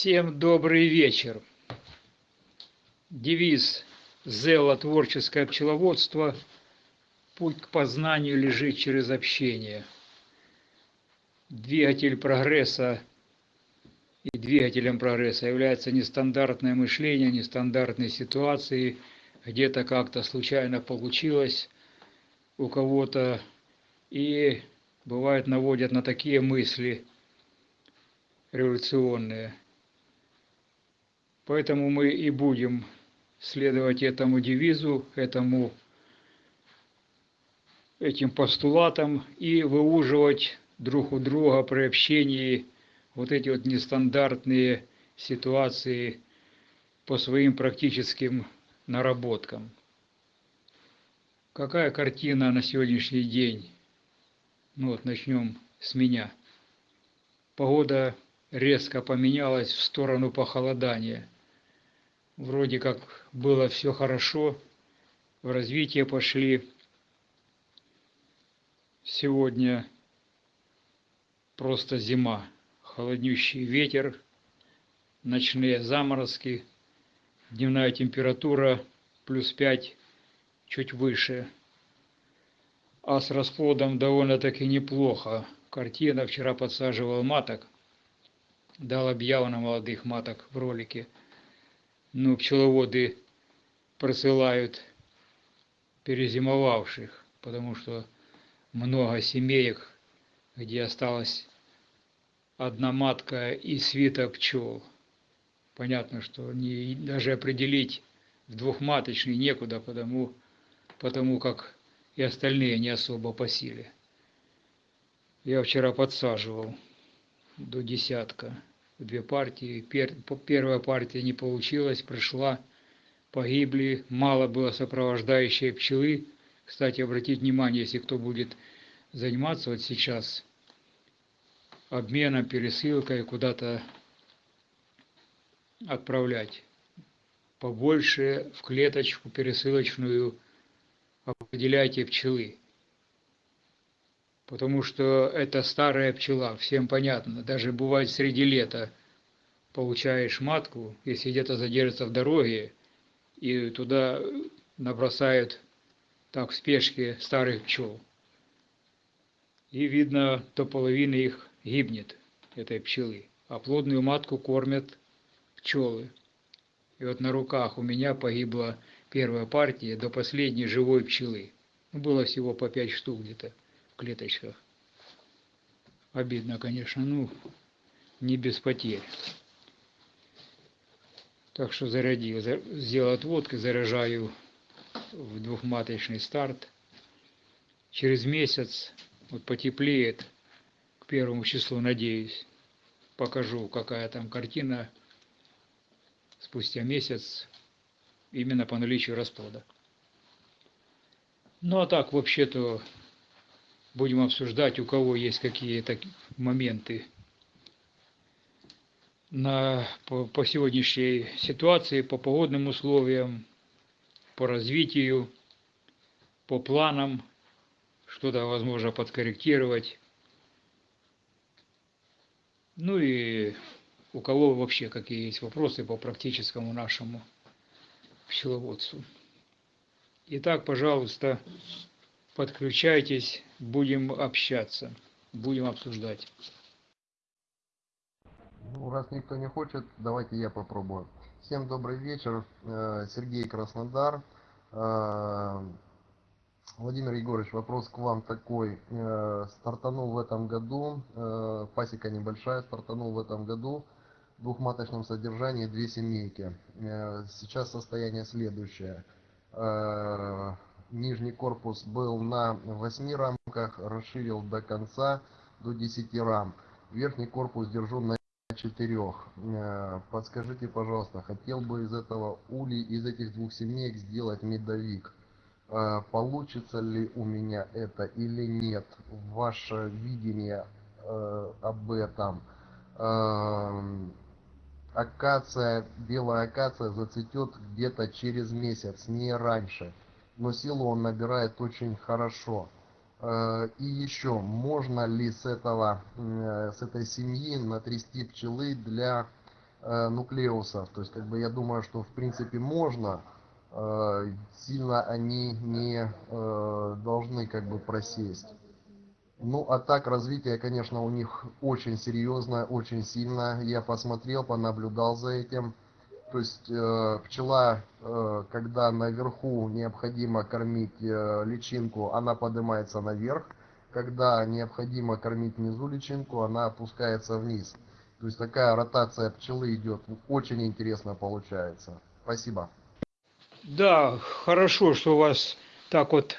Всем добрый вечер. Девиз Зела творческое пчеловодство «Путь к познанию лежит через общение». Двигатель прогресса и двигателем прогресса является нестандартное мышление, нестандартные ситуации, где-то как-то случайно получилось у кого-то, и бывает наводят на такие мысли революционные. Поэтому мы и будем следовать этому девизу, этому, этим постулатам и выуживать друг у друга при общении вот эти вот нестандартные ситуации по своим практическим наработкам. Какая картина на сегодняшний день? Ну вот начнем с меня. Погода резко поменялась в сторону похолодания – вроде как было все хорошо, в развитие пошли. Сегодня просто зима, холоднющий ветер, ночные заморозки, дневная температура плюс 5, чуть выше. А с расплодом довольно-таки неплохо. Картина вчера подсаживал маток, дал объяву на молодых маток в ролике – ну, пчеловоды просылают перезимовавших, потому что много семеек, где осталась одна матка и свита пчел. Понятно, что не, даже определить в двухматочный некуда, потому, потому как и остальные не особо по силе. Я вчера подсаживал до десятка две партии. Первая партия не получилась, пришла, погибли, мало было сопровождающей пчелы. Кстати, обратить внимание, если кто будет заниматься вот сейчас обменом, пересылкой, куда-то отправлять. Побольше в клеточку пересылочную определяйте пчелы потому что это старая пчела, всем понятно. Даже бывает среди лета получаешь матку, если где-то задержится в дороге, и туда набросают так в спешке старых пчел. И видно, то половина их гибнет, этой пчелы. А плодную матку кормят пчелы. И вот на руках у меня погибла первая партия до последней живой пчелы. Ну, было всего по пять штук где-то клеточках. Обидно, конечно, ну, не без потерь. Так что зарядил, сделал отводки, заряжаю в двухматочный старт. Через месяц, вот потеплеет, к первому числу, надеюсь, покажу, какая там картина спустя месяц, именно по наличию расплода. Ну а так, вообще-то, будем обсуждать, у кого есть какие-то моменты на, по, по сегодняшней ситуации, по погодным условиям, по развитию, по планам, что-то возможно подкорректировать. Ну и у кого вообще какие есть вопросы по практическому нашему пчеловодству. Итак, пожалуйста, подключайтесь, будем общаться, будем обсуждать. Ну, раз никто не хочет, давайте я попробую. Всем добрый вечер. Э, Сергей Краснодар. Э, Владимир Егорович, вопрос к вам такой. Э, стартанул в этом году, пасека небольшая, стартанул в этом году в двухматочном содержании две семейки. Сейчас состояние следующее нижний корпус был на 8 рамках, расширил до конца до 10 рам. Верхний корпус держу на 4. Э, подскажите, пожалуйста, хотел бы из этого ули, из этих двух семеек сделать медовик. Э, получится ли у меня это или нет? Ваше видение э, об этом. Акация, белая акация зацветет где-то через месяц, не раньше но силу он набирает очень хорошо. Э, и еще, можно ли с, этого, э, с этой семьи натрясти пчелы для э, нуклеусов. То есть, как бы я думаю, что в принципе можно. Сильно они не должны как бы просесть. Ну, а так развитие, конечно, у них очень серьезное, очень сильное. Я посмотрел, понаблюдал за этим. То есть э, пчела, э, когда наверху необходимо кормить э, личинку, она поднимается наверх. Когда необходимо кормить внизу личинку, она опускается вниз. То есть такая ротация пчелы идет. Очень интересно получается. Спасибо. Да, хорошо, что у вас так вот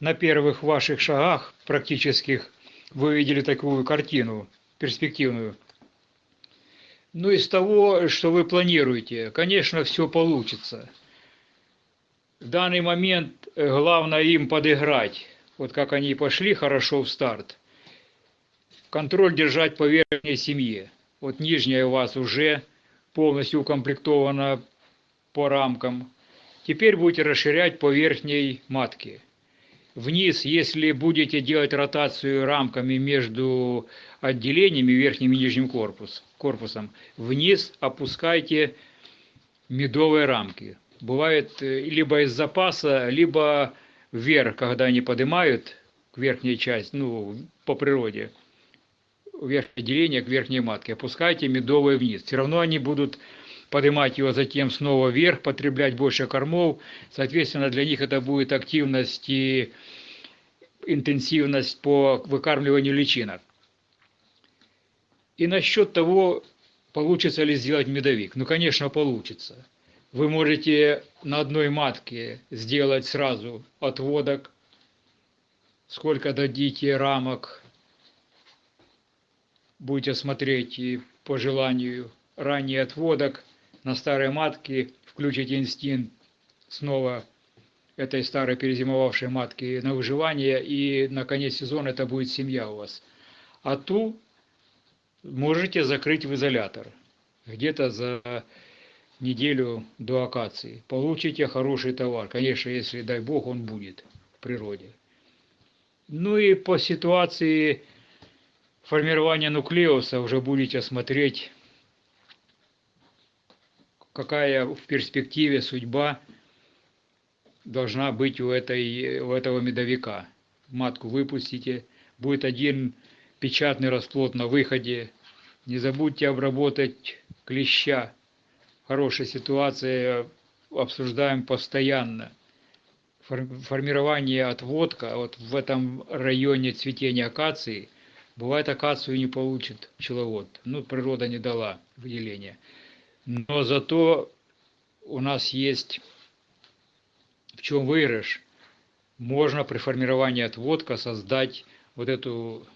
на первых ваших шагах практических вы видели такую картину перспективную. Ну, из того, что вы планируете, конечно, все получится. В данный момент э, главное им подыграть. Вот как они пошли хорошо в старт. Контроль держать по верхней семье. Вот нижняя у вас уже полностью укомплектована по рамкам. Теперь будете расширять по верхней матке. Вниз, если будете делать ротацию рамками между отделениями, верхним и нижним корпус, корпусом, вниз опускайте медовые рамки. Бывает э, либо из запаса, либо вверх, когда они поднимают к верхней части, ну, по природе, верхнее отделение к верхней матке, опускайте медовые вниз. Все равно они будут поднимать его затем снова вверх, потреблять больше кормов. Соответственно, для них это будет активность и интенсивность по выкармливанию личинок. И насчет того, получится ли сделать медовик. Ну, конечно, получится. Вы можете на одной матке сделать сразу отводок, сколько дадите рамок, будете смотреть и по желанию ранний отводок на старой матке, включите инстинкт снова этой старой перезимовавшей матки на выживание, и на конец сезона это будет семья у вас. А ту можете закрыть в изолятор где-то за неделю до акации. Получите хороший товар. Конечно, если, дай бог, он будет в природе. Ну и по ситуации формирования нуклеуса уже будете смотреть какая в перспективе судьба должна быть у, этой, у этого медовика. Матку выпустите, будет один печатный расплод на выходе. Не забудьте обработать клеща. Хорошая ситуация, обсуждаем постоянно. Формирование отводка, вот в этом районе цветения акации, бывает акацию не получит пчеловод. Ну, природа не дала выделения. Но зато у нас есть в чем выигрыш. Можно при формировании отводка создать вот эту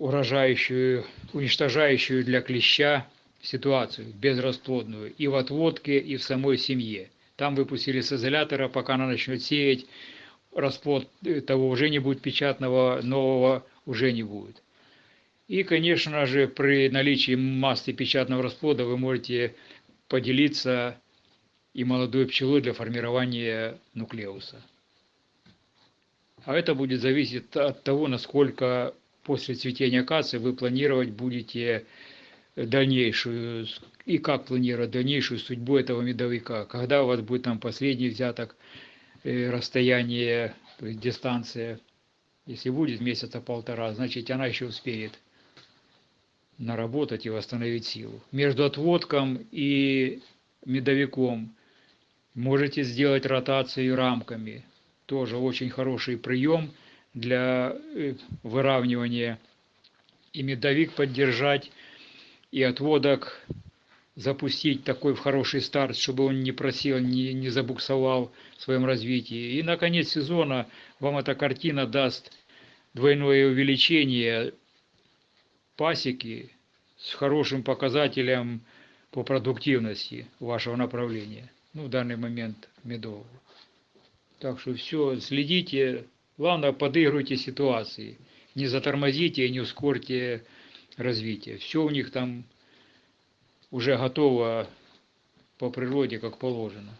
урожающую, уничтожающую для клеща ситуацию, безрасплодную, и в отводке, и в самой семье. Там выпустили с изолятора, пока она начнет сеять, расплод того уже не будет печатного, нового уже не будет. И, конечно же, при наличии массы печатного расплода вы можете поделиться и молодой пчелой для формирования нуклеуса. А это будет зависеть от того, насколько после цветения акации вы планировать будете дальнейшую, и как планировать дальнейшую судьбу этого медовика. Когда у вас будет там последний взяток, э, расстояние, то есть дистанция, если будет месяца полтора, значит она еще успеет наработать и восстановить силу. Между отводком и медовиком можете сделать ротацию рамками. Тоже очень хороший прием для э, выравнивания. И медовик поддержать, и отводок запустить такой в хороший старт, чтобы он не просил, не, не забуксовал в своем развитии. И на конец сезона вам эта картина даст двойное увеличение пасеки с хорошим показателем по продуктивности вашего направления, ну, в данный момент медового. Так что все, следите, главное, подыгрывайте ситуации, не затормозите и не ускорьте развитие. Все у них там уже готово по природе, как положено.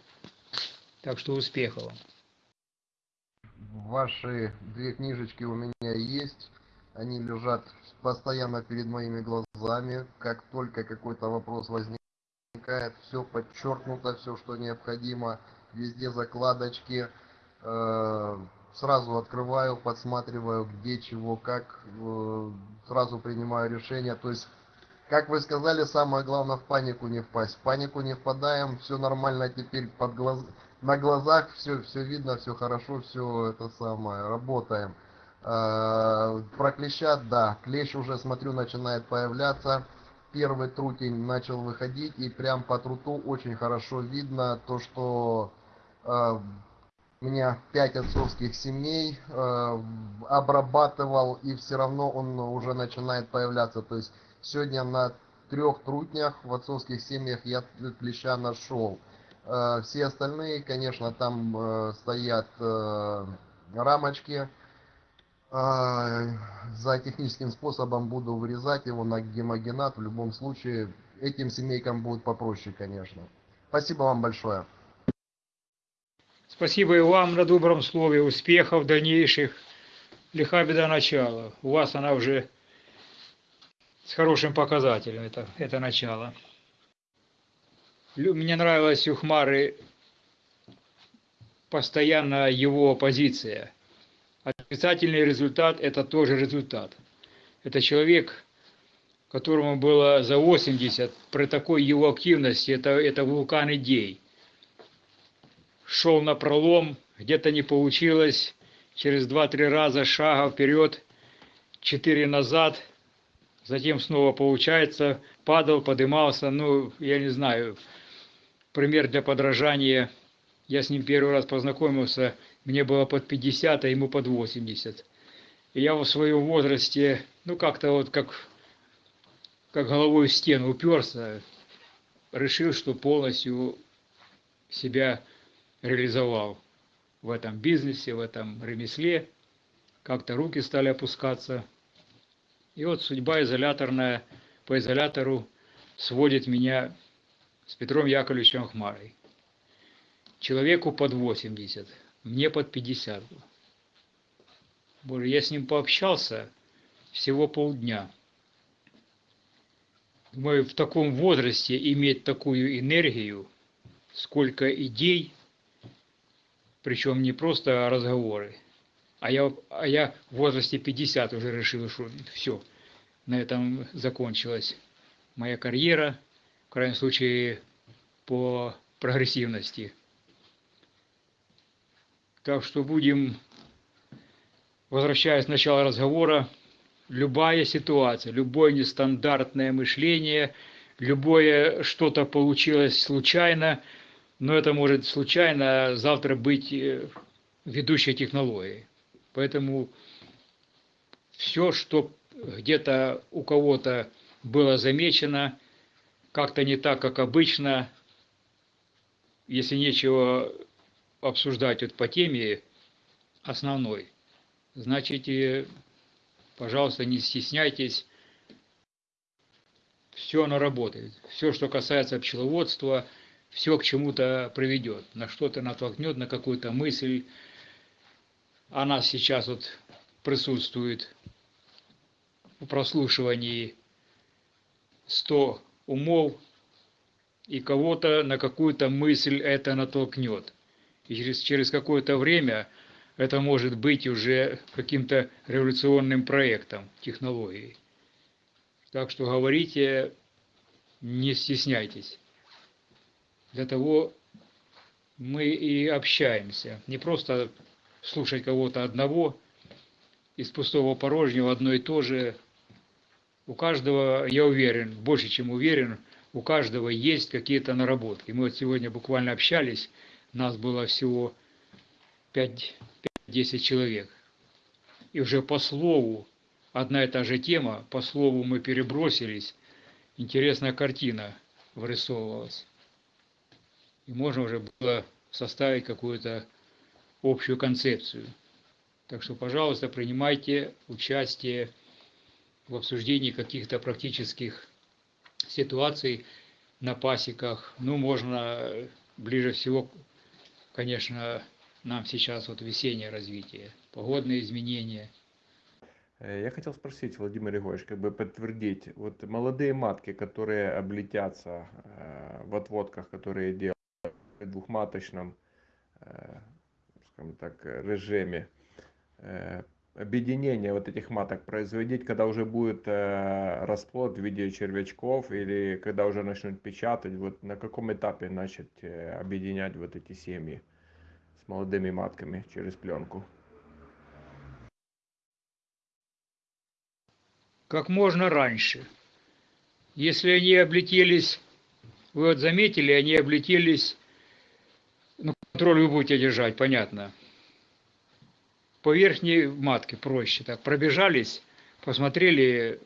Так что успехов вам. Ваши две книжечки у меня есть. Они лежат постоянно перед моими глазами. Как только какой-то вопрос возникает, все подчеркнуто, все, что необходимо. Везде закладочки. Э, Сразу открываю, подсматриваю, где, чего, как. э, Сразу принимаю решение. То есть, как вы сказали, самое главное в панику не впасть. В панику не впадаем, все нормально теперь под глаз... на глазах, все, все видно, все хорошо, все это самое, работаем. Э, Про клеща, да, клещ уже, смотрю, начинает появляться. Первый трутень начал выходить, и прям по труту очень хорошо видно то, что э, у меня пять отцовских семей э, обрабатывал, и все равно он уже начинает появляться. То есть сегодня на трех трутнях в отцовских семьях я клеща нашел. Э, все остальные, конечно, там э, стоят э, рамочки. За техническим способом буду вырезать его на гемогенат. В любом случае, этим семейкам будет попроще, конечно. Спасибо вам большое. Спасибо и вам на добром слове, успехов дальнейших. Лиха беда начала. У вас она уже с хорошим показателем, это, это начало. Мне нравилась у Хмары постоянно его позиция. Отрицательный результат – это тоже результат. Это человек, которому было за 80, при такой его активности, это, это вулкан идей. Шел на пролом, где-то не получилось, через 2-3 раза шага вперед, 4 назад, затем снова получается, падал, подымался, ну, я не знаю, пример для подражания. Я с ним первый раз познакомился, мне было под 50, а ему под 80. И я в своем возрасте, ну, как-то вот как, как головой в стену уперся, решил, что полностью себя реализовал в этом бизнесе, в этом ремесле. Как-то руки стали опускаться. И вот судьба изоляторная по изолятору сводит меня с Петром Яковлевичем Хмарой. Человеку под 80, мне под 50. Боже, я с ним пообщался всего полдня. Думаю, в таком возрасте иметь такую энергию, сколько идей, причем не просто разговоры. А я, а я в возрасте 50 уже решил, что все, на этом закончилась моя карьера, в крайнем случае по прогрессивности. Так что будем, возвращаясь к началу разговора, любая ситуация, любое нестандартное мышление, любое что-то получилось случайно, но это может случайно завтра быть э, ведущей технологией. Поэтому все, что где-то у кого-то было замечено, как-то не так, как обычно, если нечего обсуждать вот по теме основной, значит, пожалуйста, не стесняйтесь, все оно работает. Все, что касается пчеловодства, все к чему-то приведет, на что-то натолкнет, на какую-то мысль. Она сейчас вот присутствует в прослушивании 100 умов, и кого-то на какую-то мысль это натолкнет. И через, через какое-то время это может быть уже каким-то революционным проектом технологии. Так что говорите, не стесняйтесь. Для того мы и общаемся. Не просто слушать кого-то одного, из пустого порожнего одно и то же. У каждого, я уверен, больше чем уверен, у каждого есть какие-то наработки. Мы вот сегодня буквально общались, нас было всего 5-10 человек. И уже по слову, одна и та же тема, по слову мы перебросились, интересная картина вырисовывалась. И можно уже было составить какую-то общую концепцию. Так что, пожалуйста, принимайте участие в обсуждении каких-то практических ситуаций на пасеках. Ну, можно ближе всего, конечно, нам сейчас вот весеннее развитие, погодные изменения. Э, Я хотел спросить, Владимир Егорович, как бы подтвердить, вот молодые матки, которые облетятся э, в отводках, которые делают двухматочном, э, скажем так, режиме, э, объединение вот этих маток производить, когда уже будет э, расплод в виде червячков или когда уже начнут печатать, вот на каком этапе начать объединять вот эти семьи с молодыми матками через пленку? как можно раньше. Если они облетелись, вы вот заметили, они облетелись, ну, контроль вы будете держать, понятно. По верхней матке проще так, пробежались, посмотрели,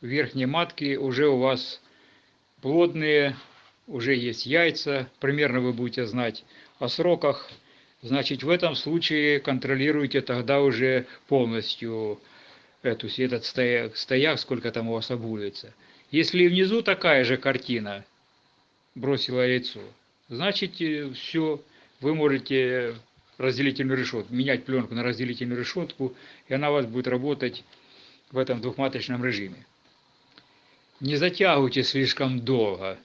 верхние матки уже у вас плодные, уже есть яйца, примерно вы будете знать о сроках, значит, в этом случае контролируйте тогда уже полностью эту, этот стояк, стояк, сколько там у вас обуется. Если внизу такая же картина, бросила яйцо, значит, все, вы можете разделительную решетку, менять пленку на разделительную решетку, и она у вас будет работать в этом двухматочном режиме. Не затягивайте слишком долго,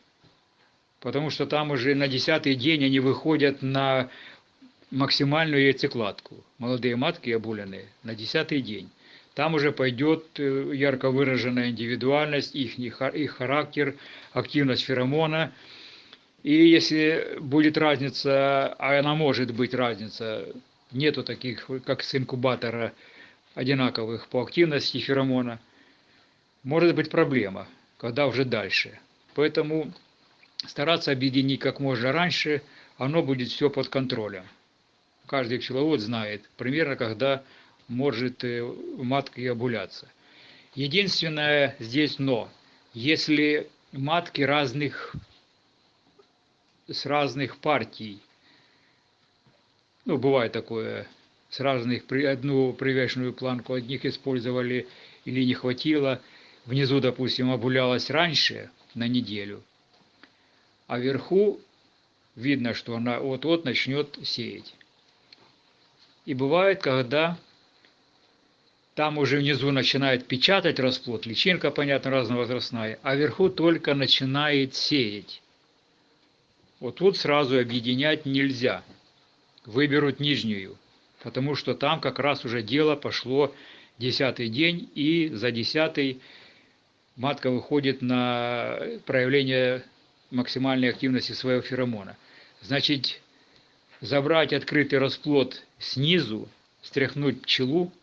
потому что там уже на десятый день они выходят на максимальную яйцекладку. Молодые матки обуленные на десятый день. Там уже пойдет э, ярко выраженная индивидуальность, их, их характер, активность феромона. И если будет разница, а она может быть разница, нету таких, как с инкубатора, одинаковых по активности феромона, может быть проблема, когда уже дальше. Поэтому стараться объединить как можно раньше, оно будет все под контролем. Каждый пчеловод знает примерно, когда может матка и обуляться. Единственное здесь но, если матки разных, с разных партий, ну, бывает такое, с разных, одну привешенную планку одних использовали или не хватило, внизу, допустим, обулялась раньше на неделю, а вверху видно, что она вот-вот начнет сеять. И бывает, когда там уже внизу начинает печатать расплод, личинка, понятно, разновозрастная, а вверху только начинает сеять. Вот тут сразу объединять нельзя. Выберут нижнюю, потому что там как раз уже дело пошло десятый день, и за десятый матка выходит на проявление максимальной активности своего феромона. Значит, забрать открытый расплод снизу, стряхнуть пчелу,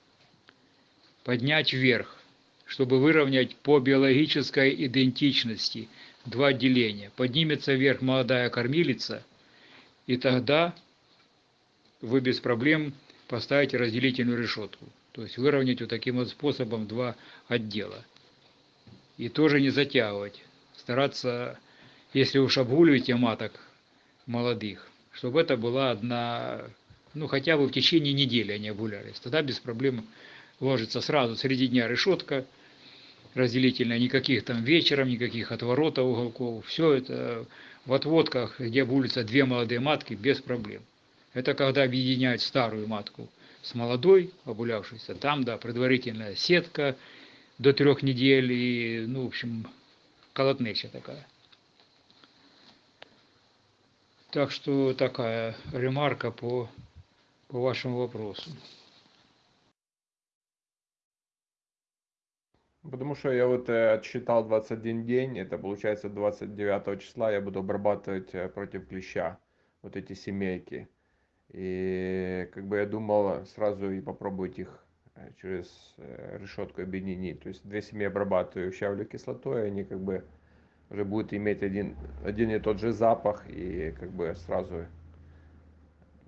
поднять вверх, чтобы выровнять по биологической идентичности два деления. Поднимется вверх молодая кормилица, и тогда вы без проблем поставите разделительную решетку. То есть выровнять вот таким вот способом два отдела. И тоже не затягивать. Стараться, если уж обгуливаете маток молодых, чтобы это была одна, ну хотя бы в течение недели они обгулялись. Тогда без проблем ложится сразу среди дня решетка разделительная, никаких там вечером, никаких отворотов уголков. Все это в отводках, где улица две молодые матки, без проблем. Это когда объединяют старую матку с молодой, обулявшейся. Там, да, предварительная сетка до трех недель и, ну, в общем, колотнеча такая. Так что такая ремарка по, по вашему вопросу. Потому что я вот э, отсчитал 21 день, это получается 29 числа я буду обрабатывать э, против клеща вот эти семейки. И как бы я думал сразу и попробовать их э, через решетку объединить. То есть две семьи обрабатываю щавлю кислотой, они как бы уже будут иметь один, один и тот же запах, и как бы сразу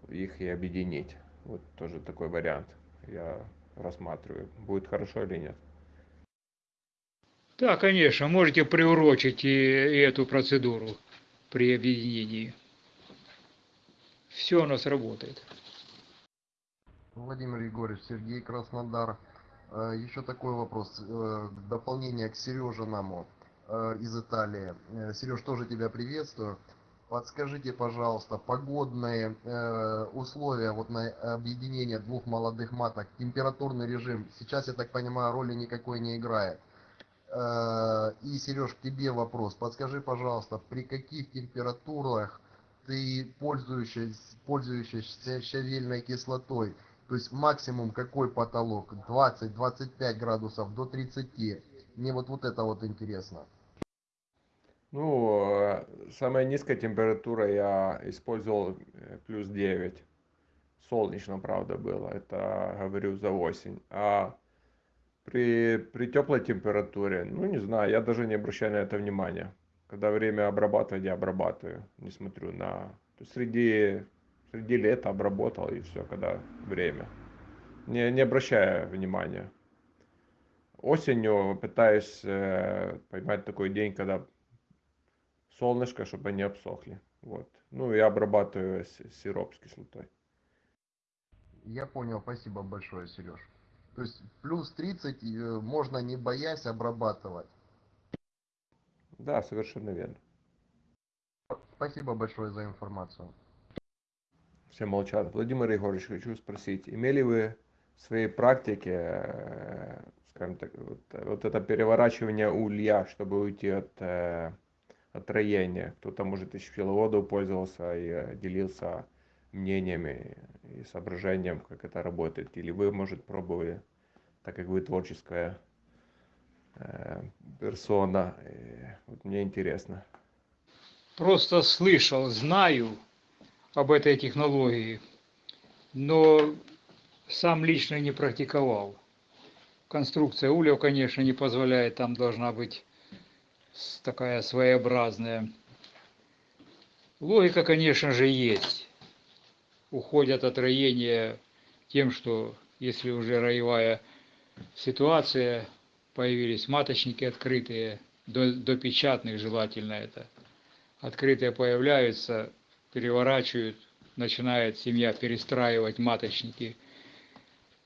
их и объединить. Вот тоже такой вариант я рассматриваю. Будет хорошо или нет. Да, конечно, можете приурочить и, и эту процедуру при объединении. Все у нас работает. Владимир Егорович, Сергей Краснодар. Э, Еще такой вопрос. э, Дополнение к Сереже Наму э, из Италии. Сереж, тоже тебя приветствую. Подскажите, пожалуйста, погодные условия вот на объединение двух молодых маток, температурный режим, сейчас, я так понимаю, роли никакой не играет. Э, и, Сереж, тебе вопрос. Подскажи, пожалуйста, при каких температурах ты пользуешься, пользуешься щавельной кислотой? То есть максимум какой потолок? 20-25 градусов до 30. Мне вот, вот это вот интересно. Ну, э, самая низкая температура я использовал э, плюс 9. Солнечно, правда, было. Это, говорю, за осень. А при, при теплой температуре, ну, не знаю, я даже не обращаю на это внимания. Когда время обрабатывать, я обрабатываю. Не смотрю на... Среди, среди лета обработал и все, когда время. Не, не обращая внимания. Осенью пытаюсь э, поймать такой день, когда солнышко, чтобы они обсохли. Вот. Ну и обрабатываю сироп с кислотой. Я понял, спасибо большое, Сереж. То есть плюс 30 э, можно не боясь обрабатывать. Да, совершенно верно. Спасибо большое за информацию. Все молчат. Владимир Егорович, хочу спросить, имели вы в своей практике, э, скажем так, вот, вот это переворачивание улья, чтобы уйти от э, от роения? Кто-то, может, из пчеловодов пользовался и делился мнениями и соображением, как это работает. Или вы, может, пробовали, так как вы творческая э, персона. И вот мне интересно. Просто слышал, знаю об этой технологии, но сам лично не практиковал. Конструкция ульев, конечно, не позволяет, там должна быть такая своеобразная. Логика, конечно же, есть. Уходят от роения тем, что если уже роевая ситуация, появились маточники открытые, до, печатных желательно это. Открытые появляются, переворачивают, начинает семья перестраивать маточники,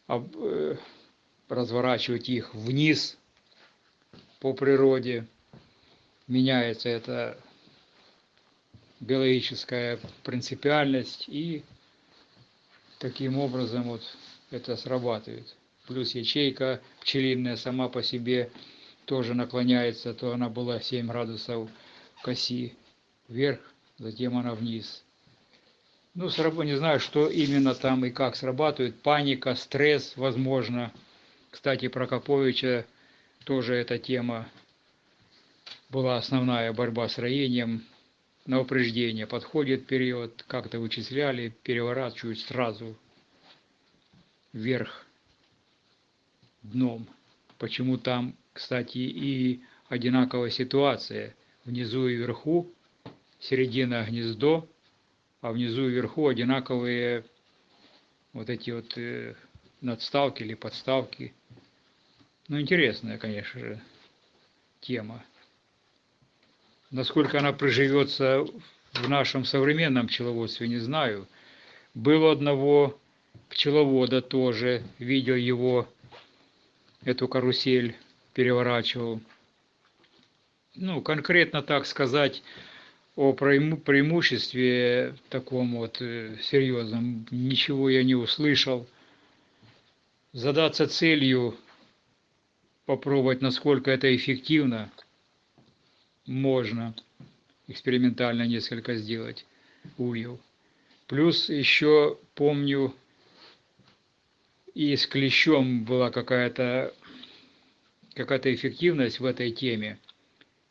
э, разворачивать их вниз по природе. Меняется эта биологическая принципиальность и таким образом вот это срабатывает. Плюс ячейка пчелиная сама по себе тоже наклоняется, то она была 7 градусов к оси вверх, затем она вниз. Ну, не знаю, что именно там и как срабатывает. Паника, стресс, возможно. Кстати, про Коповича тоже эта тема была основная борьба с роением на упреждение. Подходит период, как-то вычисляли, переворачивают сразу вверх дном. Почему там, кстати, и одинаковая ситуация. Внизу и вверху, середина гнездо, а внизу и вверху одинаковые вот эти вот э, надставки или подставки. Ну, интересная, конечно же, тема. Насколько она приживется в нашем современном пчеловодстве, не знаю. Был одного пчеловода тоже, видел его, эту карусель переворачивал. Ну, конкретно так сказать о преимуществе таком вот э, серьезном ничего я не услышал. Задаться целью, попробовать, насколько это эффективно – можно экспериментально несколько сделать ульев. Плюс еще помню, и с клещом была какая-то какая-то эффективность в этой теме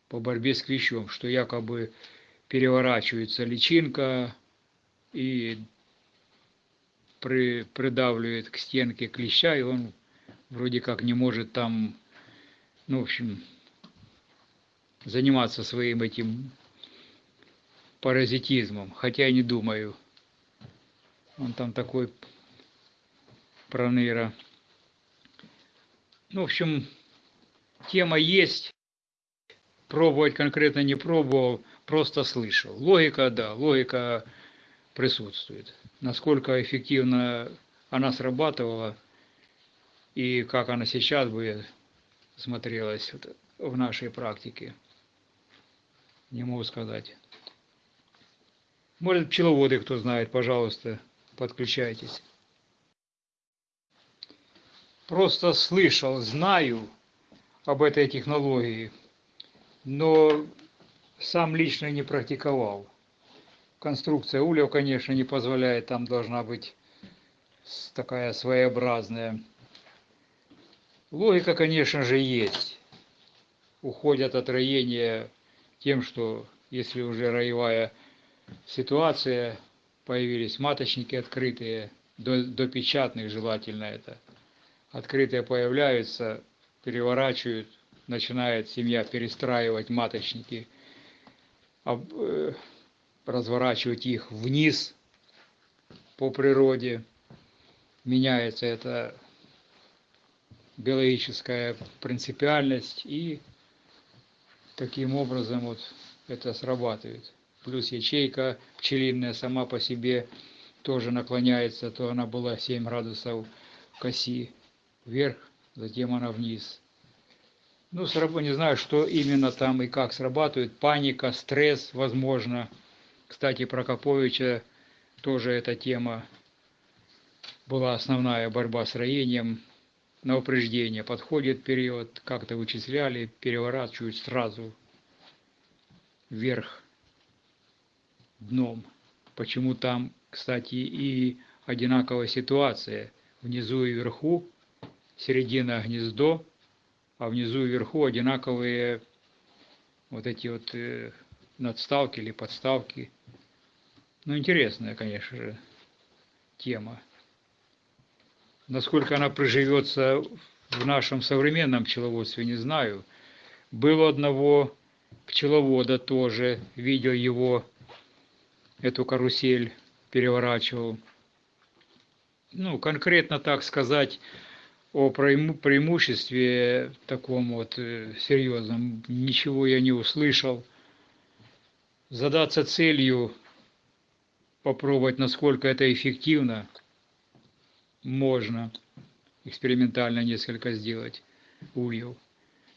по борьбе с клещом, что якобы переворачивается личинка и при, придавливает к стенке клеща, и он вроде как не может там, ну, в общем, заниматься своим этим паразитизмом, хотя я не думаю. Он там такой проныра. Ну, в общем, тема есть. Пробовать конкретно не пробовал, просто слышал. Логика, да, логика присутствует. Насколько эффективно она срабатывала и как она сейчас бы смотрелась в нашей практике не могу сказать. Может, пчеловоды, кто знает, пожалуйста, подключайтесь. Просто слышал, знаю об этой технологии, но сам лично не практиковал. Конструкция ульев, конечно, не позволяет, там должна быть такая своеобразная. Логика, конечно же, есть. Уходят от роения тем, что если уже роевая ситуация, появились маточники открытые, до, печатных желательно это. Открытые появляются, переворачивают, начинает семья перестраивать маточники, э, разворачивать их вниз по природе. Меняется эта биологическая принципиальность и таким образом вот это срабатывает. Плюс ячейка пчелиная сама по себе тоже наклоняется, то она была 7 градусов к оси вверх, затем она вниз. Ну, не знаю, что именно там и как срабатывает. Паника, стресс, возможно. Кстати, Прокоповича тоже эта тема была основная борьба с роением на упреждение. Подходит период, как-то вычисляли, переворачивают сразу вверх дном. Почему там, кстати, и одинаковая ситуация. Внизу и вверху, середина гнездо, а внизу и вверху одинаковые вот эти вот э, надставки или подставки. Ну, интересная, конечно же, тема. Насколько она проживется в нашем современном пчеловодстве, не знаю. Был одного пчеловода тоже, видел его, эту карусель переворачивал. Ну, конкретно так сказать, о преимуществе таком вот э, серьезном ничего я не услышал. Задаться целью, попробовать, насколько это эффективно, можно экспериментально несколько сделать ульев.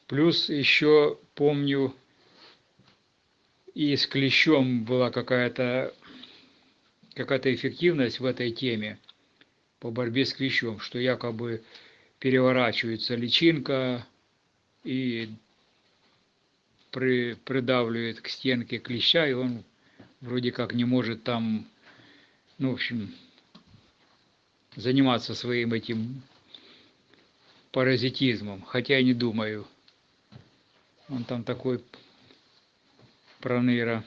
Плюс еще помню, и с клещом была какая-то какая-то эффективность в этой теме по борьбе с клещом, что якобы переворачивается личинка и при, придавливает к стенке клеща, и он вроде как не может там, ну, в общем, заниматься своим этим паразитизмом. Хотя я не думаю. Он там такой проныра.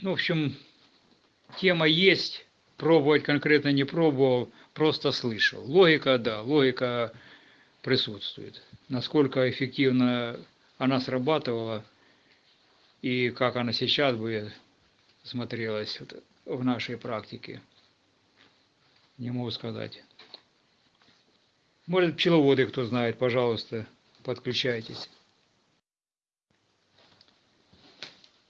Ну, в общем, тема есть. Пробовать конкретно не пробовал просто слышал. Логика, да, логика присутствует. Насколько эффективно она срабатывала и как она сейчас бы смотрелась в нашей практике, не могу сказать. Может, пчеловоды, кто знает, пожалуйста, подключайтесь.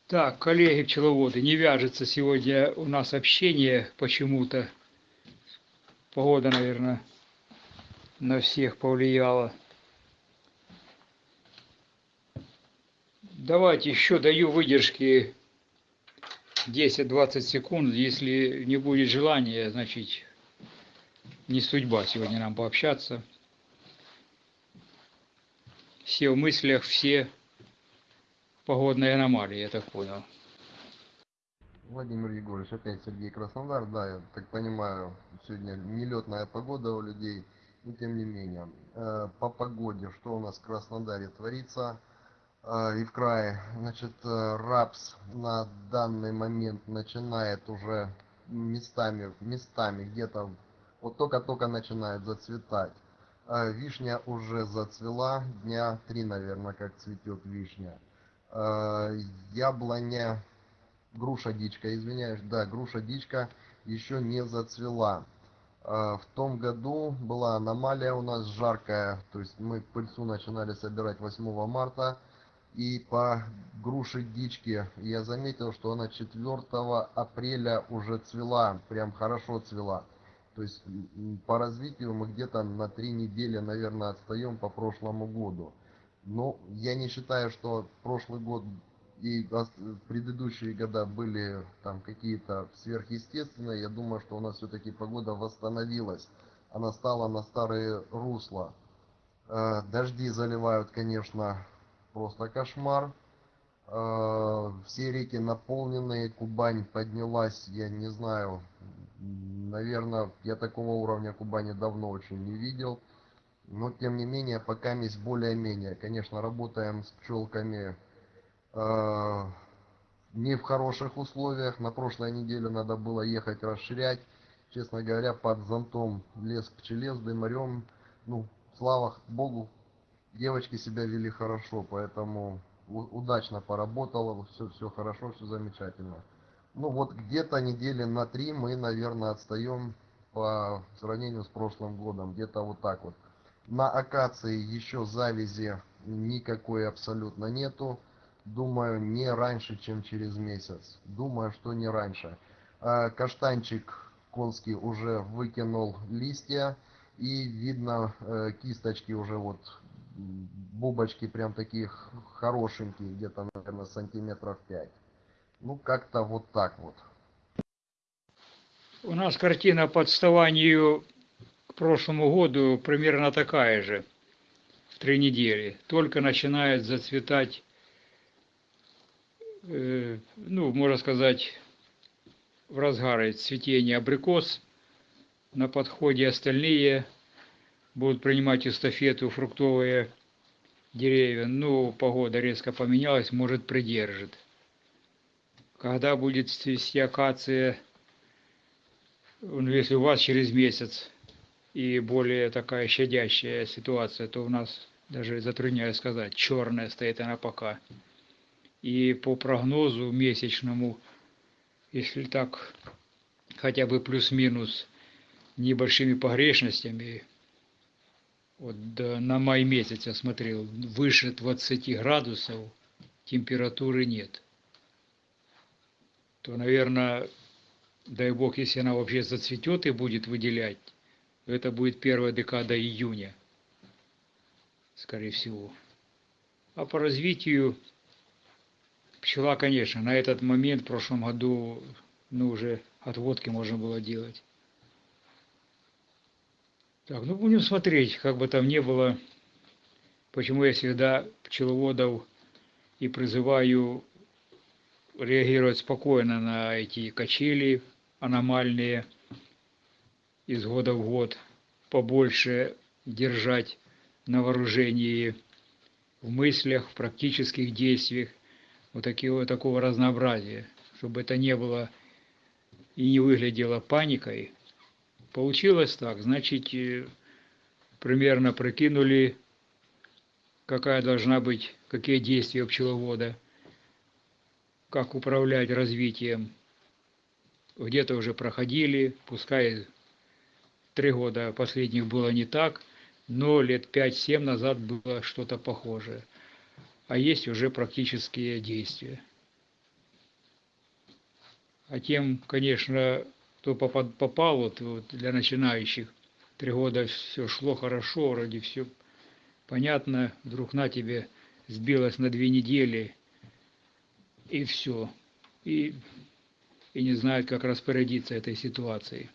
Так, коллеги пчеловоды, не вяжется сегодня у нас общение почему-то. Погода, наверное, на всех повлияла. Давайте еще даю выдержки 10-20 секунд. Если не будет желания, значит, не судьба сегодня нам пообщаться. Все в мыслях, все погодные аномалии, я так понял. Владимир Егорович, опять Сергей Краснодар. Да, я так понимаю, сегодня нелетная погода у людей, но тем не менее. Э, по погоде, что у нас в Краснодаре творится э, и в крае. Значит, э, рапс на данный момент начинает уже местами, местами где-то вот только-только начинает зацветать. Вишня уже зацвела, дня три, наверное, как цветет вишня. Яблоня груша дичка, извиняюсь, да, груша дичка еще не зацвела. А, в том году была аномалия у нас жаркая, то есть мы пыльцу начинали собирать 8 марта, и по груши дичке я заметил, что она 4 апреля уже цвела, прям хорошо цвела. То есть по развитию мы где-то на 3 недели, наверное, отстаем по прошлому году. Но я не считаю, что прошлый год и предыдущие года были там какие-то сверхъестественные, я думаю, что у нас все-таки погода восстановилась. Она стала на старые русла. Э, Дожди заливают, конечно, просто кошмар. Э, Все реки наполнены, Кубань поднялась, я не знаю, наверное, я такого уровня Кубани давно очень не видел. Но, тем не менее, пока есть более-менее. Конечно, работаем с пчелками э, не в хороших условиях. На прошлой неделе надо было ехать расширять. Честно говоря, под зонтом лес к пчеле с дымарем. Ну, слава богу, девочки себя вели хорошо, поэтому удачно поработала, все, все хорошо, все замечательно. Ну вот где-то недели на три мы, наверное, отстаем по сравнению с прошлым годом, где-то вот так вот. На акации еще завязи никакой абсолютно нету. Думаю, не раньше, чем через месяц. Думаю, что не раньше. А, Каштанчик конский уже выкинул листья. И видно э, кисточки уже вот бубочки прям такие хорошенькие, где-то, наверное, сантиметров 5. Ну, как-то вот так вот. У нас картина по отставанию к прошлому году примерно такая же. В три недели. Только начинает зацветать, э, ну, можно сказать, в разгаре цветения абрикос. На подходе остальные будут принимать эстафету фруктовые деревья. Ну, погода резко поменялась, может, придержит. Когда будет цвести акация, ну, если у вас через месяц и более такая щадящая ситуация, то у нас даже затрудняюсь сказать, черная стоит она пока. И по прогнозу месячному, если так хотя бы плюс-минус небольшими погрешностями, вот на май месяц я смотрел, выше 20 градусов температуры нет. То, наверное, дай бог, если она вообще зацветет и будет выделять, то это будет первая декада июня, скорее всего. А по развитию пчела, конечно, на этот момент в прошлом году, ну, уже отводки можно было делать. Так, ну будем смотреть, как бы там ни было, почему я всегда пчеловодов и призываю реагировать спокойно на эти качели аномальные из года в год, побольше держать на вооружении в мыслях, в практических действиях, вот такого, такого разнообразия, чтобы это не было и не выглядело паникой. Получилось так, значит, э, примерно прикинули, какая должна быть, какие действия пчеловода, как управлять развитием. Где-то уже проходили, пускай три года последних было не так, но лет 5-7 назад было что-то похожее. А есть уже практические действия. А тем, конечно, кто попал, вот, вот для начинающих, три года все шло хорошо, вроде все понятно, вдруг на тебе сбилось на две недели, и все. И, и не знают, как распорядиться этой ситуацией.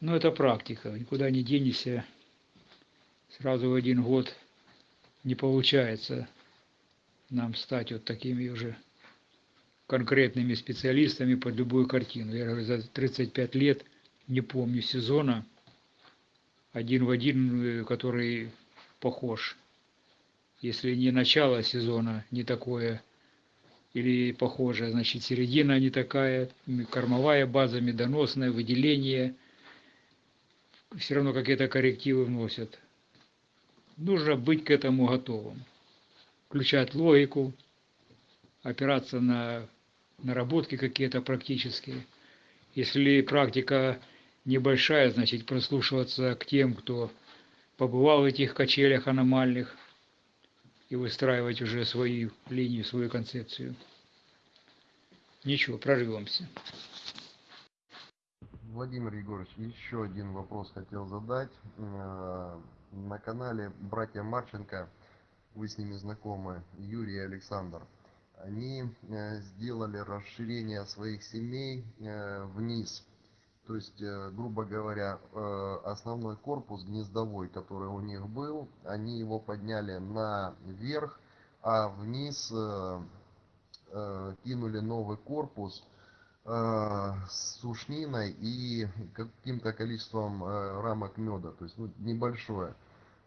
Но это практика, никуда не денешься. Сразу в один год не получается нам стать вот такими уже конкретными специалистами под любую картину. Я говорю, за 35 лет не помню сезона один в один, э, который похож. Если не начало сезона не такое или похожее, значит середина не такая, кормовая база медоносная, выделение, все равно какие-то коррективы вносят. Нужно быть к этому готовым. Включать логику, опираться на наработки какие-то практические. Если практика небольшая, значит прислушиваться к тем, кто побывал в этих качелях аномальных, и выстраивать уже свою линию, свою концепцию. Ничего, прорвемся. Владимир Егорович, еще один вопрос хотел задать. Э, На канале «Братья Марченко» вы с ними знакомы, Юрий и Александр, они э, сделали расширение своих семей э, вниз. То есть, э, грубо говоря, э, основной корпус гнездовой, который у них был, они его подняли наверх, а вниз э, кинули новый корпус с сушниной и каким-то количеством рамок меда, то есть ну, небольшое.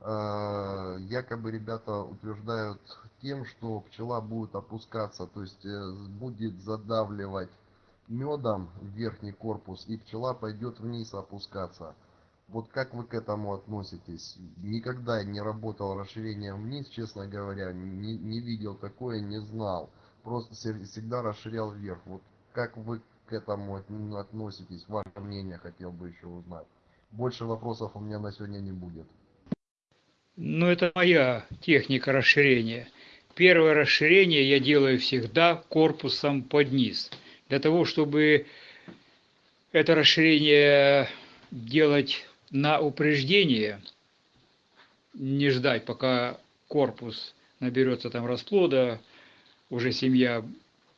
Якобы ребята утверждают тем, что пчела будет опускаться, то есть будет задавливать медом верхний корпус, и пчела пойдет вниз опускаться. Вот как вы к этому относитесь? Никогда не работал расширением вниз, честно говоря, не, не видел такое, не знал. Просто всегда расширял вверх. Вот как вы к этому относитесь? Ваше мнение хотел бы еще узнать. Больше вопросов у меня на сегодня не будет. Ну, это моя техника расширения. Первое расширение я делаю всегда корпусом под низ. Для того, чтобы это расширение делать на упреждение, не ждать, пока корпус наберется там расплода, уже семья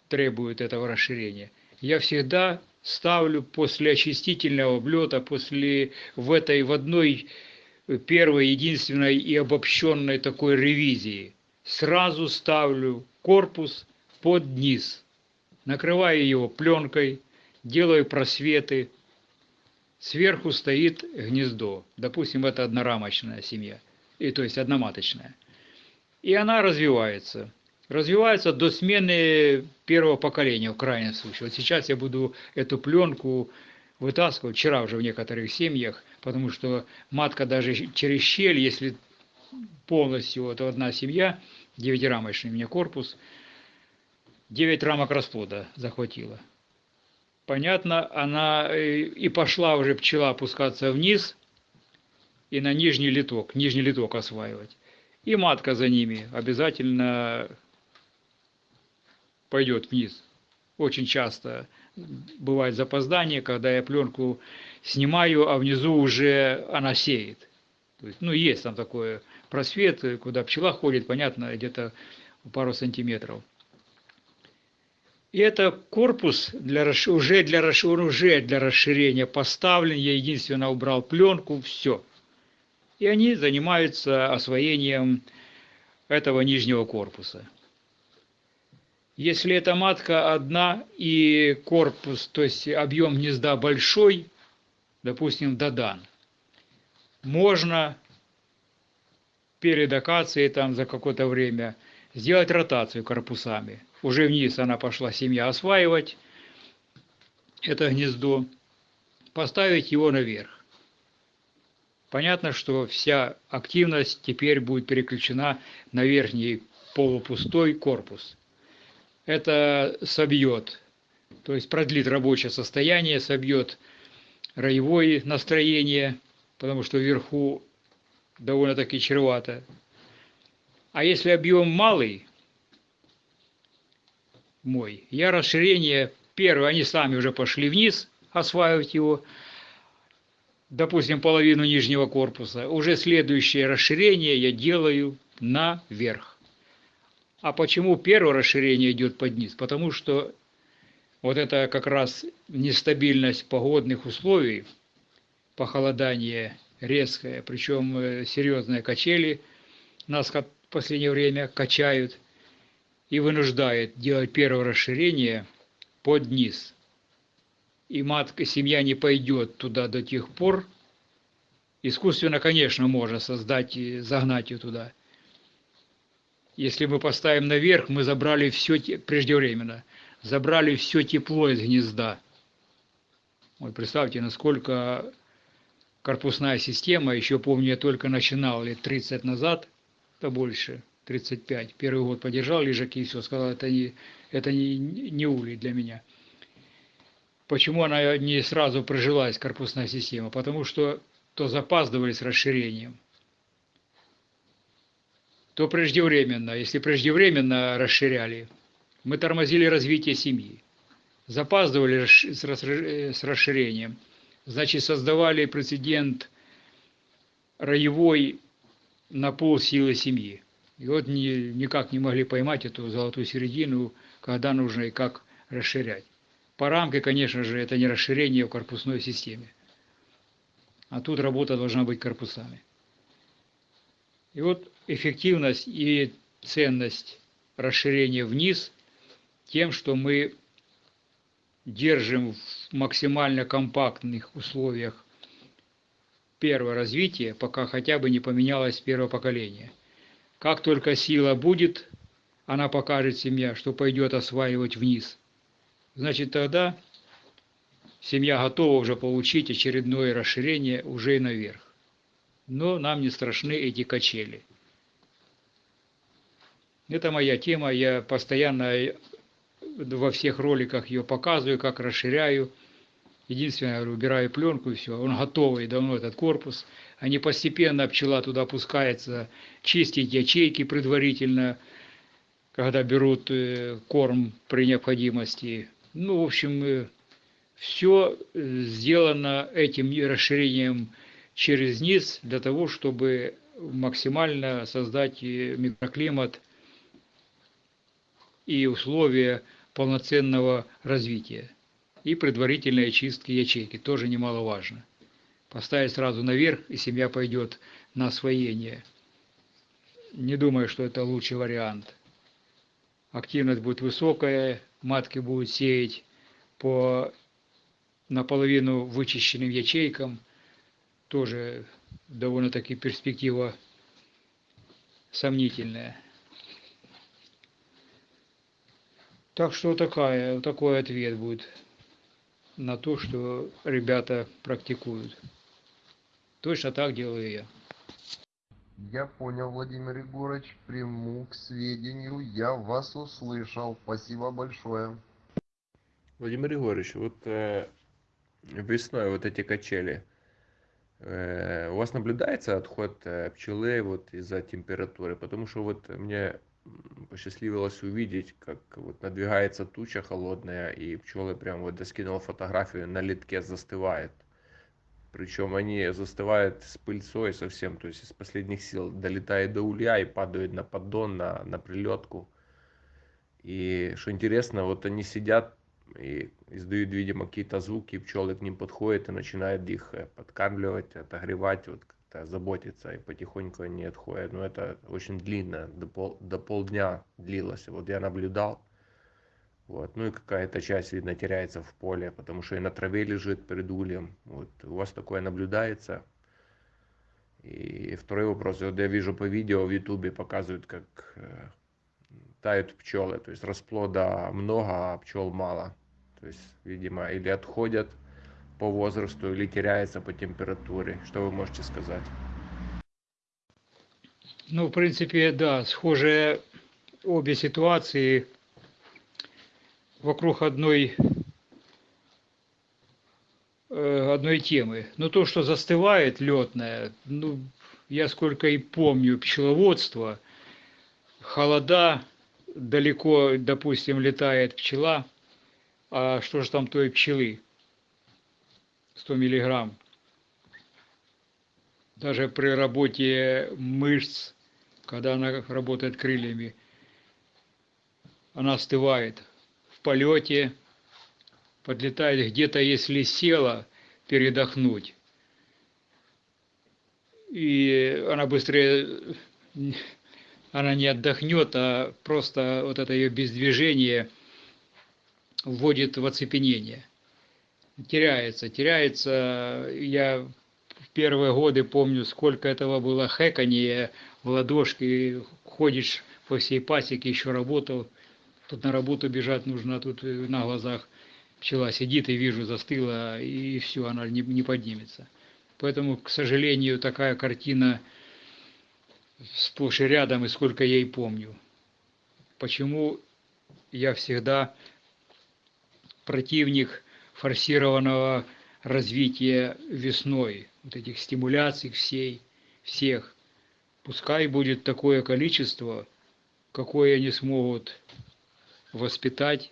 требует этого расширения. Я всегда ставлю после очистительного облета, после в этой в одной первой, единственной и обобщенной такой ревизии. Сразу ставлю корпус под низ, накрываю его пленкой, делаю просветы, сверху стоит гнездо. Допустим, это однорамочная семья, и, то есть одноматочная. И она развивается. Развивается до смены первого поколения, в крайнем случае. Вот сейчас я буду эту пленку вытаскивать, вчера уже в некоторых семьях, потому что матка даже через щель, если полностью, вот одна семья, девятирамочный у меня корпус, 9 рамок расплода захватила. Понятно, она и пошла уже пчела опускаться вниз и на нижний литок, нижний литок осваивать. И матка за ними обязательно пойдет вниз. Очень часто бывает запоздание, когда я пленку снимаю, а внизу уже она сеет. То есть, ну, есть там такой просвет, куда пчела ходит, понятно, где-то пару сантиметров. И это корпус для, уже, для, уже для расширения поставлен, я единственно убрал пленку, все. И они занимаются освоением этого нижнего корпуса. Если эта матка одна и корпус, то есть объем гнезда большой, допустим, додан, можно перед акацией там за какое-то время сделать ротацию корпусами. Уже вниз она пошла семья осваивать это гнездо, поставить его наверх. Понятно, что вся активность теперь будет переключена на верхний полупустой корпус это собьет, то есть продлит рабочее состояние, собьет роевое настроение, потому что вверху довольно-таки чревато. А если объем малый, мой, я расширение, первое, они сами уже пошли вниз осваивать его, допустим, половину нижнего корпуса, уже следующее расширение я делаю наверх. А почему первое расширение идет под низ? Потому что вот это как раз нестабильность погодных условий, похолодание резкое, причем э, серьезные качели нас в последнее время качают и вынуждает делать первое расширение под низ. И матка, семья не пойдет туда до тех пор, искусственно, конечно, можно создать и загнать ее туда – если мы поставим наверх, мы забрали все преждевременно, забрали все тепло из гнезда. Вот представьте, насколько корпусная система, еще помню, я только начинал лет 30 назад, то больше, 35. Первый год подержал лежаки и все, сказал, это не, это не, не улей для меня. Почему она не сразу прижилась, корпусная система? Потому что то запаздывали с расширением то преждевременно. Если преждевременно расширяли, мы тормозили развитие семьи. Запаздывали с расширением. Значит, создавали прецедент роевой на пол силы семьи. И вот ни- никак не могли поймать эту золотую середину, когда нужно и как расширять. По рамке, конечно же, это не расширение в корпусной системе. А тут работа должна быть корпусами. И вот эффективность и ценность расширения вниз тем, что мы держим в максимально компактных условиях первое развитие, пока хотя бы не поменялось первое поколение. Как только сила будет, она покажет семья, что пойдет осваивать вниз. Значит, тогда семья готова уже получить очередное расширение уже наверх. Но нам не страшны эти качели. Это моя тема, я постоянно во всех роликах ее показываю, как расширяю. Единственное, я убираю пленку и все. Он готовый давно, этот корпус. Они постепенно, пчела туда опускается, чистить ячейки предварительно, когда берут э, корм при необходимости. Ну, в общем, все сделано этим расширением через низ для того, чтобы максимально создать э, микроклимат и условия полноценного развития. И предварительной чистки ячейки, тоже немаловажно. Поставить сразу наверх, и семья пойдет на освоение. Не думаю, что это лучший вариант. Активность будет высокая, матки будут сеять по наполовину вычищенным ячейкам. Тоже довольно-таки перспектива сомнительная. Так что такая, такой ответ будет на то, что ребята практикуют. Точно так делаю я. Я понял, Владимир Егорович, приму к сведению, я вас услышал. Спасибо большое. Владимир Егорович, вот э, весной вот эти качели, э, у вас наблюдается отход э, пчелы вот из-за температуры? Потому что вот мне посчастливилось увидеть, как вот надвигается туча холодная, и пчелы прям вот я скинул фотографию, на литке застывает. Причем они застывают с пыльцой совсем, то есть из последних сил долетает до улья и падают на поддон, на, на прилетку. И что интересно, вот они сидят и издают, видимо, какие-то звуки, пчелы к ним подходят и начинают их э, подкармливать, отогревать, вот как-то заботиться, и потихоньку они отходят. Но это очень длинно, до, пол, до полдня длилось. Вот я наблюдал. Вот. Ну и какая-то часть, видно, теряется в поле, потому что и на траве лежит перед ульем. Вот. У вас такое наблюдается? И второй вопрос. Вот я вижу по видео в ютубе показывают, как э, тают пчелы. То есть расплода много, а пчел мало. То есть, видимо, или отходят по возрасту, или теряется по температуре. Что вы можете сказать? Ну, в принципе, да, схожие обе ситуации вокруг одной, э, одной темы. Но то, что застывает летное, ну, я сколько и помню пчеловодство, холода, далеко, допустим, летает пчела, а что же там той пчелы? 100 миллиграмм. Даже при работе мышц, когда она работает крыльями, она остывает полете, подлетает где-то, если села, передохнуть. И она быстрее, она не отдохнет, а просто вот это ее бездвижение вводит в оцепенение. Теряется, теряется. Я в первые годы помню, сколько этого было хэканье в ладошки, ходишь по всей пасеке, еще работал, тут на работу бежать нужно, а тут на глазах пчела сидит и вижу, застыла, и все, она не, не поднимется. Поэтому, к сожалению, такая картина сплошь и рядом, и сколько я и помню. Почему я всегда противник форсированного развития весной, вот этих стимуляций всей, всех. Пускай будет такое количество, какое они смогут воспитать,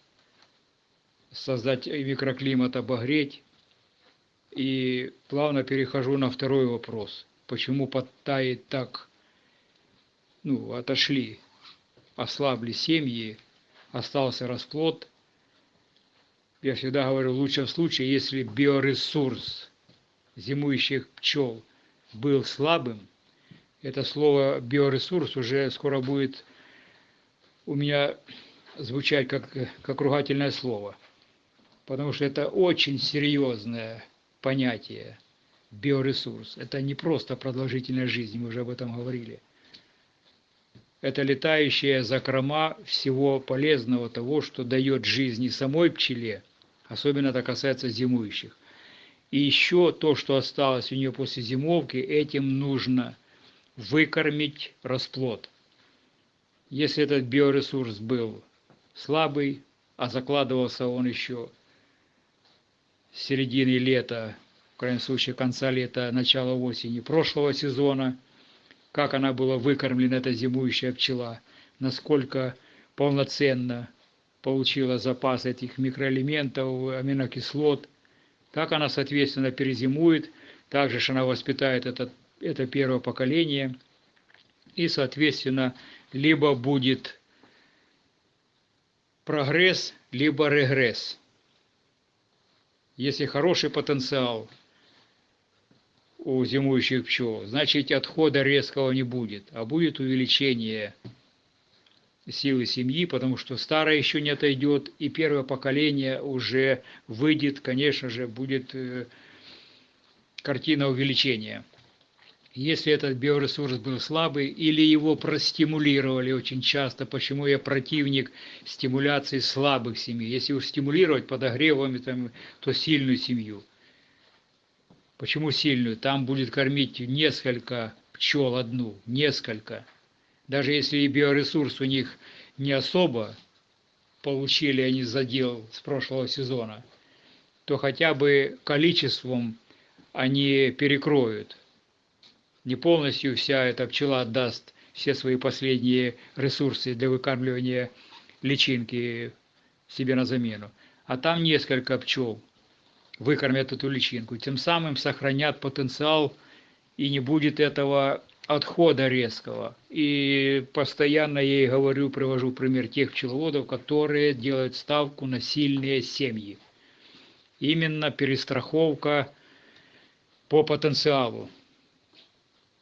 создать микроклимат, обогреть. И плавно перехожу на второй вопрос. Почему подтает так ну, отошли, ослабли семьи, остался расплод. Я всегда говорю, в лучшем случае, если биоресурс зимующих пчел был слабым, это слово биоресурс уже скоро будет у меня звучать как, как ругательное слово, потому что это очень серьезное понятие биоресурс. Это не просто продолжительная жизнь, мы уже об этом говорили. Это летающая закрома всего полезного того, что дает жизни самой пчеле, особенно это касается зимующих. И еще то, что осталось у нее после зимовки, этим нужно выкормить расплод. Если этот биоресурс был слабый, а закладывался он еще с середины лета, в крайнем случае конца лета, начала осени прошлого сезона, как она была выкормлена, эта зимующая пчела, насколько полноценно получила запас этих микроэлементов, аминокислот, как она, соответственно, перезимует, также же она воспитает это, это первое поколение, и, соответственно, либо будет прогресс, либо регресс. Если хороший потенциал у зимующих пчел, значит отхода резкого не будет, а будет увеличение силы семьи, потому что старое еще не отойдет, и первое поколение уже выйдет, конечно же, будет э, картина увеличения. Если этот биоресурс был слабый или его простимулировали очень часто, почему я противник стимуляции слабых семей. Если уж стимулировать подогревами, там, то сильную семью. Почему сильную? Там будет кормить несколько пчел одну, несколько. Даже если и биоресурс у них не особо получили они задел с прошлого сезона, то хотя бы количеством они перекроют не полностью вся эта пчела отдаст все свои последние ресурсы для выкармливания личинки себе на замену. А там несколько пчел выкормят эту личинку, тем самым сохранят потенциал и не будет этого отхода резкого. И постоянно я ей говорю, привожу пример тех пчеловодов, которые делают ставку на сильные семьи. Именно перестраховка по потенциалу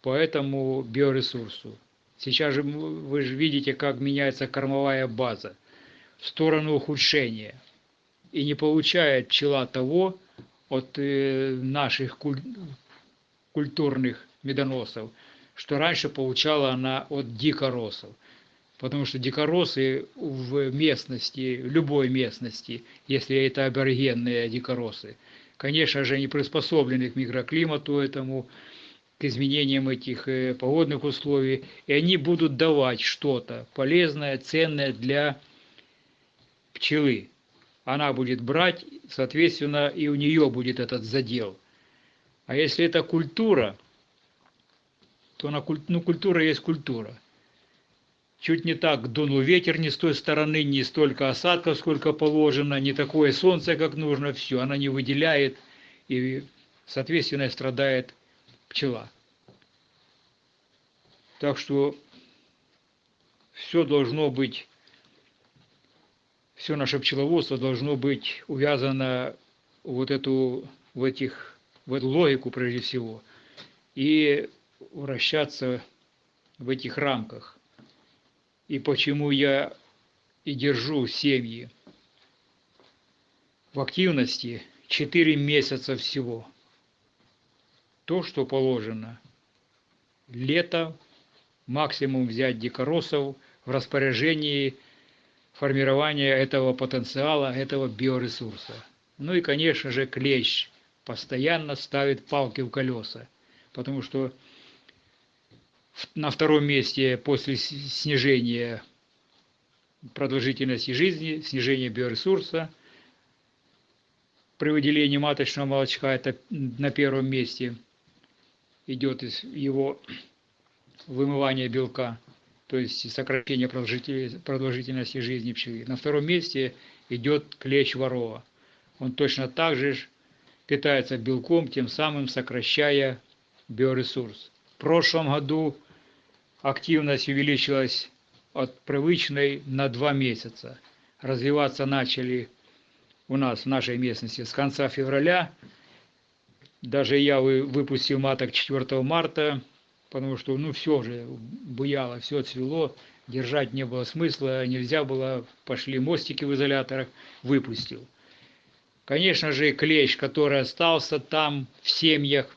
по этому биоресурсу. Сейчас же вы же видите, как меняется кормовая база в сторону ухудшения. И не получает пчела того от э, наших куль... культурных медоносов, что раньше получала она от дикоросов. Потому что дикоросы в местности, в любой местности, если это аборигенные дикоросы, конечно же, не приспособлены к микроклимату этому, к изменениям этих э, погодных условий, и они будут давать что-то полезное, ценное для пчелы. Она будет брать, соответственно, и у нее будет этот задел. А если это культура, то она, ну, культура есть культура. Чуть не так дунул ветер не с той стороны, не столько осадков, сколько положено, не такое солнце, как нужно, все, она не выделяет, и, соответственно, страдает пчела. Так что все должно быть, все наше пчеловодство должно быть увязано вот эту, в, этих, в эту логику прежде всего и вращаться в этих рамках. И почему я и держу семьи в активности 4 месяца всего – то, что положено. Лето, максимум взять дикоросов в распоряжении формирования этого потенциала, этого биоресурса. Ну и, конечно же, клещ постоянно ставит палки в колеса, потому что на втором месте после снижения продолжительности жизни, снижения биоресурса, при выделении маточного молочка это на первом месте – идет из его вымывания белка, то есть сокращение продолжительности жизни пчелы. На втором месте идет клещ ворова. Он точно так же питается белком, тем самым сокращая биоресурс. В прошлом году активность увеличилась от привычной на два месяца. Развиваться начали у нас в нашей местности с конца февраля. Даже я вы- выпустил маток 4 марта, потому что ну все уже буяло, все цвело, держать не было смысла, нельзя было, пошли мостики в изоляторах, выпустил. Конечно же, клещ, который остался там в семьях,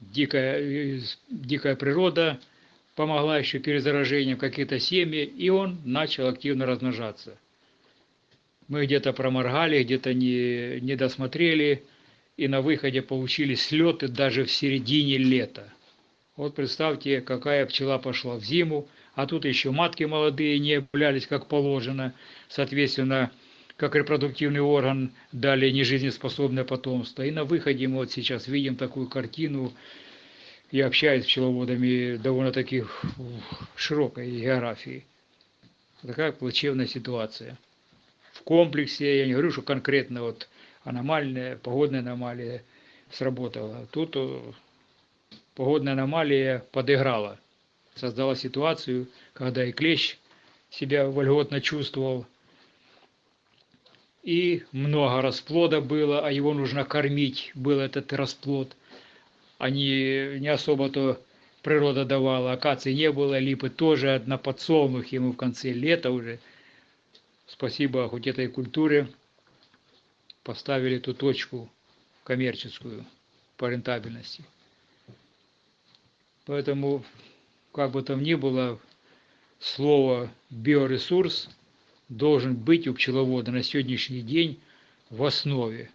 дикая, дикая природа помогла еще перезаражением какие-то семьи, и он начал активно размножаться. Мы где-то проморгали, где-то не, не досмотрели, и на выходе получили слеты даже в середине лета. Вот представьте, какая пчела пошла в зиму, а тут еще матки молодые не являлись как положено, соответственно, как репродуктивный орган дали нежизнеспособное потомство. И на выходе мы вот сейчас видим такую картину, я общаюсь с пчеловодами довольно-таки широкой географии. Такая плачевная ситуация. В комплексе, я не говорю, что конкретно вот аномальная, погодная аномалия сработала. Тут э, погодная аномалия подыграла. Создала ситуацию, когда и клещ себя вольготно чувствовал, и много расплода было, а его нужно кормить, был этот расплод. Они не особо-то природа давала, акации не было, липы тоже, на подсолнухе мы в конце лета уже, спасибо хоть этой культуре, поставили ту точку коммерческую по рентабельности. Поэтому, как бы там ни было, слово биоресурс должен быть у пчеловода на сегодняшний день в основе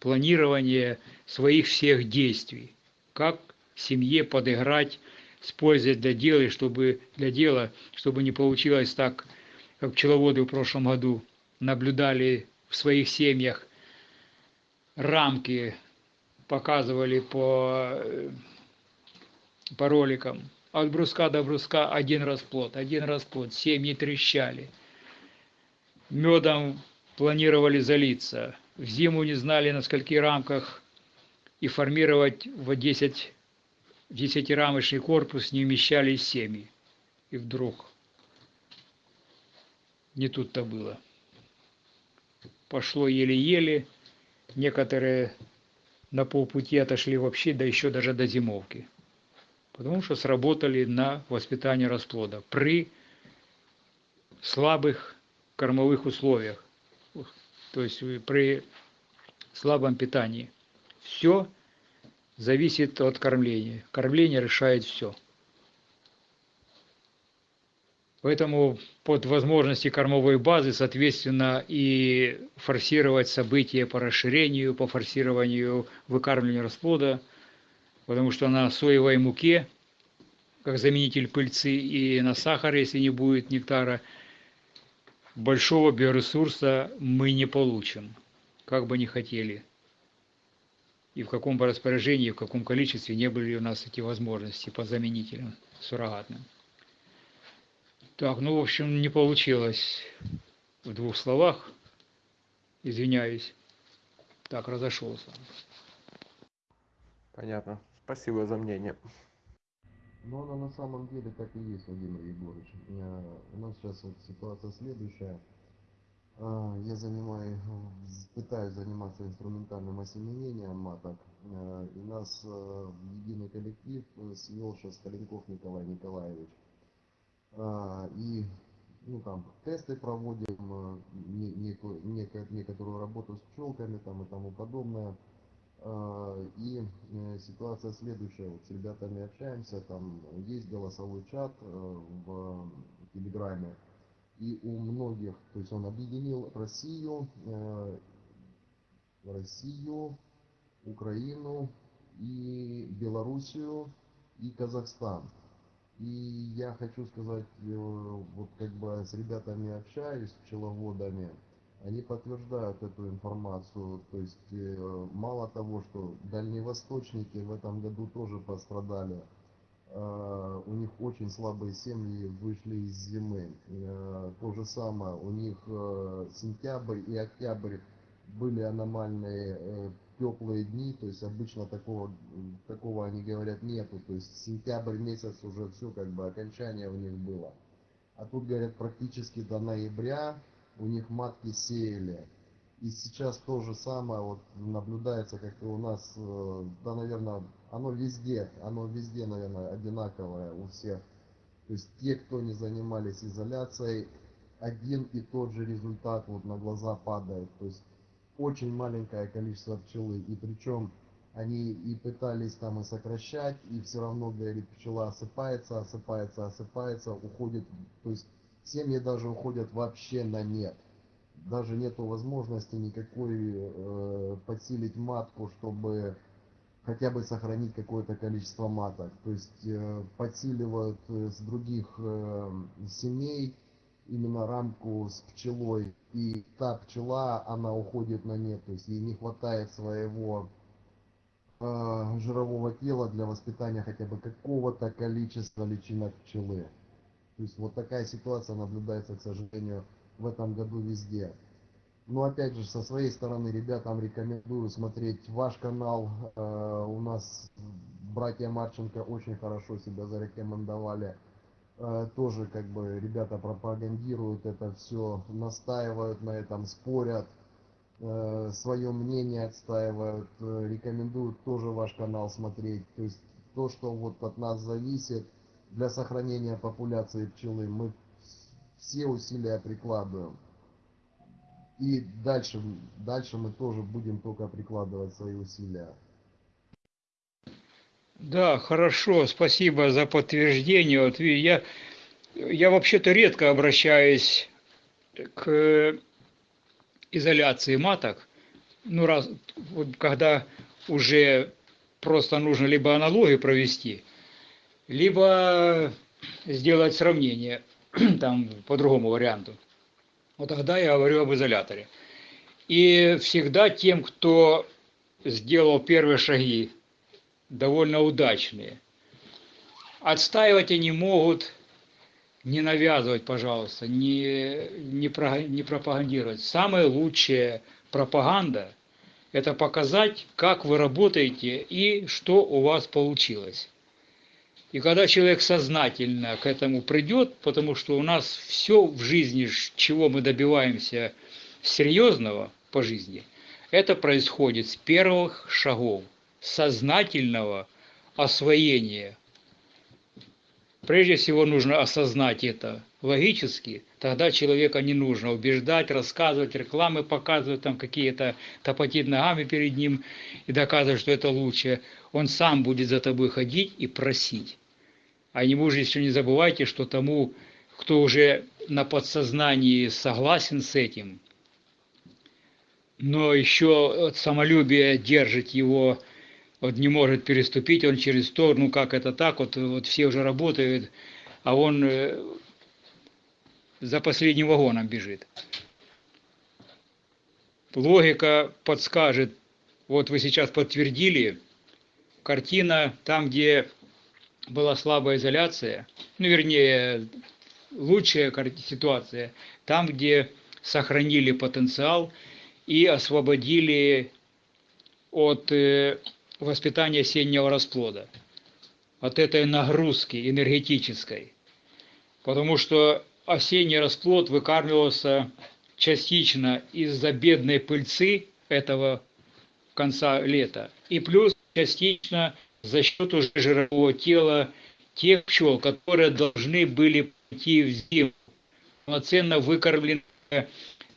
планирования своих всех действий. Как семье подыграть с пользой для дела, чтобы для дела, чтобы не получилось так, как пчеловоды в прошлом году наблюдали в своих семьях рамки, показывали по, э, по роликам. От бруска до бруска один расплод, один расплод, семьи трещали. Медом планировали залиться. В зиму не знали, на скольких рамках и формировать в 10 десятирамочный корпус не вмещались семьи. И вдруг не тут-то было. Пошло еле-еле, некоторые на полпути отошли вообще, да еще даже до зимовки. Потому что сработали на воспитание расплода при слабых кормовых условиях, то есть при слабом питании. Все зависит от кормления. Кормление решает все. Поэтому под возможности кормовой базы, соответственно, и форсировать события по расширению, по форсированию выкармливания расплода, потому что на соевой муке, как заменитель пыльцы, и на сахаре, если не будет нектара, большого биоресурса мы не получим, как бы ни хотели. И в каком бы распоряжении, в каком количестве не были у нас эти возможности по заменителям суррогатным. Так, ну, в общем, не получилось в двух словах. Извиняюсь. Так, разошелся. Понятно. Спасибо за мнение. Но оно на самом деле так и есть, Владимир Егорович. Э, У нас сейчас вот ситуация следующая. А, Я занимаю, пытаюсь заниматься инструментальным осеменением маток. Э, И нас э, в единый коллектив свел сейчас Калинков Николай Николаевич. А, И ну, там тесты проводим, э, не- некую, неко- некоторую работу с пчелками там и тому подобное. А, И э, ситуация следующая, вот с ребятами общаемся, там есть голосовой чат э, в Телеграме, и у многих, то есть он объединил Россию, э, Россию, Украину и Белоруссию и Казахстан. И я хочу сказать, э, вот как бы с ребятами общаюсь, пчеловодами, они подтверждают эту информацию. То есть э, мало того, что дальневосточники в этом году тоже пострадали, э, у них очень слабые семьи вышли из зимы. То же самое, у них сентябрь и октябрь были аномальные теплые дни, то есть обычно такого, такого они говорят нету, то есть сентябрь месяц уже все как бы окончание у них было. А тут говорят практически до ноября у них матки сеяли. И сейчас то же самое вот наблюдается, как и у нас, э, да, наверное, оно везде, оно везде, наверное, одинаковое у всех. То есть те, кто не занимались изоляцией, один и тот же результат вот на глаза падает. То есть очень маленькое количество пчелы. И причем они и пытались там и сокращать, и все равно, говорит, пчела осыпается, осыпается, осыпается, уходит. То есть семьи даже уходят вообще на нет. Даже нету возможности никакой э, подсилить матку, чтобы хотя бы сохранить какое-то количество маток. То есть э, подсиливают э, с других э, семей именно рамку с пчелой. И та пчела, она уходит на нет. То есть ей не хватает своего э, жирового тела для воспитания хотя бы какого-то количества личинок пчелы. То есть вот такая ситуация наблюдается, к сожалению, в этом году везде. Но опять же, со своей стороны, ребятам рекомендую смотреть ваш канал. Э, у нас братья Марченко очень хорошо себя зарекомендовали. Э, тоже как бы ребята пропагандируют это все, настаивают на этом, спорят, э, свое мнение отстаивают, э, рекомендуют тоже ваш канал смотреть. То есть то, что вот от нас зависит для сохранения популяции пчелы, мы все усилия прикладываем. И дальше, дальше мы тоже будем только прикладывать свои усилия. Да, хорошо, спасибо за подтверждение. Вот я, я вообще-то редко обращаюсь к изоляции маток. Ну, раз, вот когда уже просто нужно либо аналогию провести, либо сделать сравнение, там, по другому варианту. Вот тогда я говорю об изоляторе. И всегда тем, кто сделал первые шаги, довольно удачные, отстаивать они могут, не навязывать, пожалуйста, не, не, про- не пропагандировать. Самая лучшая пропаганда – это показать, как вы работаете и что у вас получилось. И когда человек сознательно к этому придет, потому что у нас все в жизни, чего мы добиваемся серьезного по жизни, это происходит с первых шагов сознательного освоения. Прежде всего нужно осознать это логически, тогда человека не нужно убеждать, рассказывать, рекламы показывать, там какие-то топотить ногами перед ним и доказывать, что это лучше. Он сам будет за тобой ходить и просить. А не может еще не забывайте, что тому, кто уже на подсознании согласен с этим, но еще самолюбие держит его, вот не может переступить он через то, ну как это так, вот, вот все уже работают, а он э, за последним вагоном бежит. Логика подскажет, вот вы сейчас подтвердили, картина там, где была слабая изоляция, ну вернее, лучшая ситуация, там, где сохранили потенциал и освободили от э, воспитания осеннего расплода, от этой нагрузки энергетической. Потому что осенний расплод выкармливался частично из-за бедной пыльцы этого конца лета, и плюс частично за счет уже жирового тела тех пчел, которые должны были пойти в зиму, полноценно выкормлены э,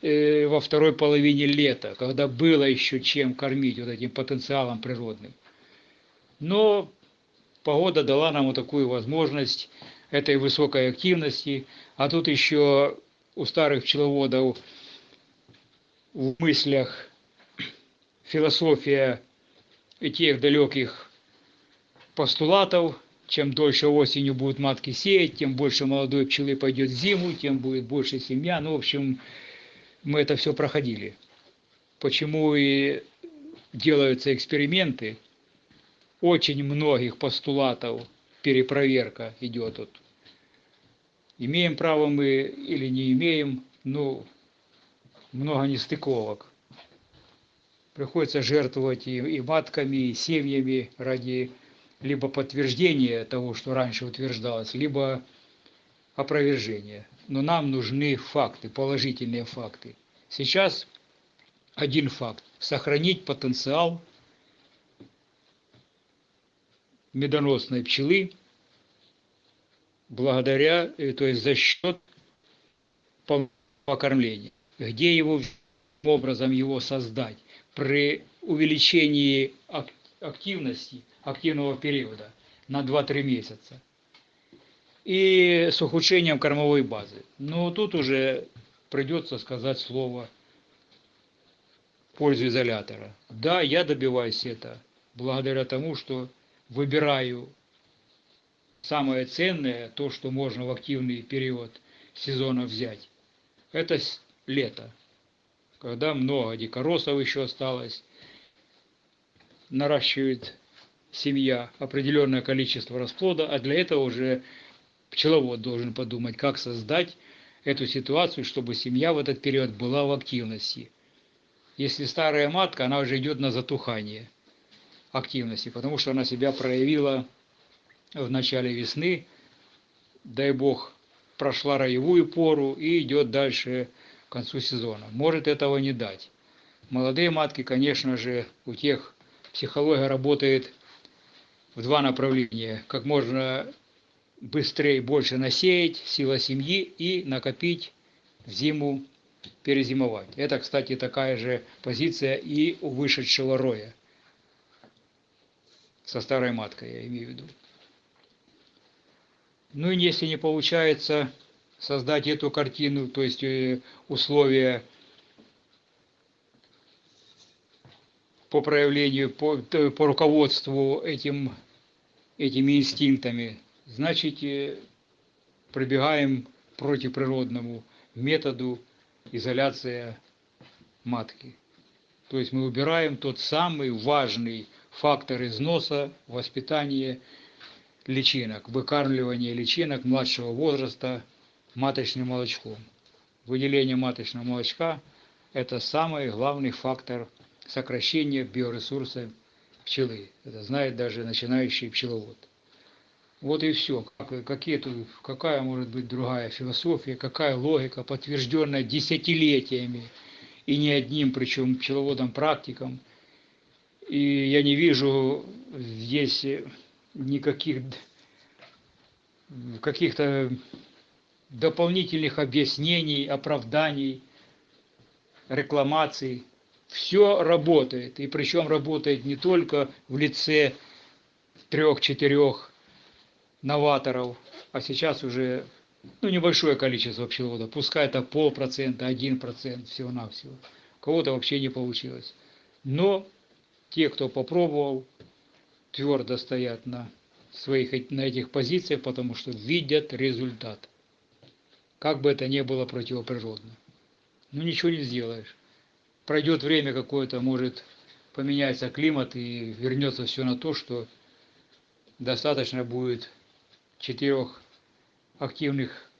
во второй половине лета, когда было еще чем кормить вот этим потенциалом природным. Но погода дала нам вот такую возможность этой высокой активности, а тут еще у старых пчеловодов в мыслях философия тех далеких постулатов, чем дольше осенью будут матки сеять, тем больше молодой пчелы пойдет в зиму, тем будет больше семья. Ну, в общем, мы это все проходили. Почему и делаются эксперименты, очень многих постулатов перепроверка идет. Вот. Имеем право мы или не имеем, ну, много нестыковок. приходится жертвовать и, и матками, и семьями ради либо подтверждения того, что раньше утверждалось, либо опровержения. Но нам нужны факты, положительные факты. Сейчас один факт. Сохранить потенциал медоносной пчелы благодаря, э, то есть за счет покормления. Где его образом его создать? При увеличении активности, активного периода на 2-3 месяца. И с ухудшением кормовой базы. Но тут уже придется сказать слово в пользу изолятора. Да, я добиваюсь это благодаря тому, что выбираю самое ценное, то, что можно в активный период сезона взять. Это лето, когда много дикоросов еще осталось, наращивает семья определенное количество расплода, а для этого уже пчеловод должен подумать, как создать эту ситуацию, чтобы семья в этот период была в активности. Если старая матка, она уже идет на затухание активности, потому что она себя проявила в начале весны, дай бог, прошла роевую пору и идет дальше к концу сезона. Может этого не дать. Молодые матки, конечно же, у тех психология работает в два направления. Как можно быстрее больше насеять, сила семьи и накопить в зиму, перезимовать. Это, кстати, такая же позиция и у вышедшего роя. Со старой маткой, я имею в виду. Ну и если не получается создать эту картину, то есть э, условия по проявлению, по, по руководству этим, этими инстинктами, значит, э, пробегаем противоприродному методу изоляция матки. То есть мы убираем тот самый важный фактор износа, воспитания личинок, выкармливание личинок младшего возраста маточным молочком. Выделение маточного молочка – это самый главный фактор сокращения биоресурса пчелы. Это знает даже начинающий пчеловод. Вот и все. Какие тут, какая может быть другая философия, какая логика, подтвержденная десятилетиями и не одним, причем пчеловодом-практиком. И я не вижу здесь никаких каких-то дополнительных объяснений, оправданий, рекламаций. Все работает, и причем работает не только в лице трех-четырех новаторов, а сейчас уже ну, небольшое количество пчеловодов, пускай это полпроцента, один процент всего-навсего. Кого-то вообще не получилось. Но те, кто попробовал, твердо стоят на своих на этих позициях, потому что видят результат. Как бы это ни было противоприродно. Ну ничего не сделаешь. Пройдет время какое-то, может поменяется климат и вернется все на то, что достаточно будет четырех активных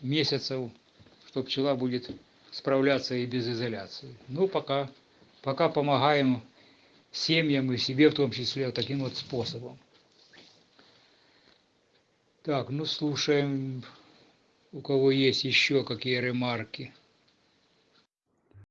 месяцев, что пчела будет справляться и без изоляции. Ну, пока, пока помогаем семьям и себе в том числе таким вот способом. Так, ну слушаем, у кого есть еще какие ремарки.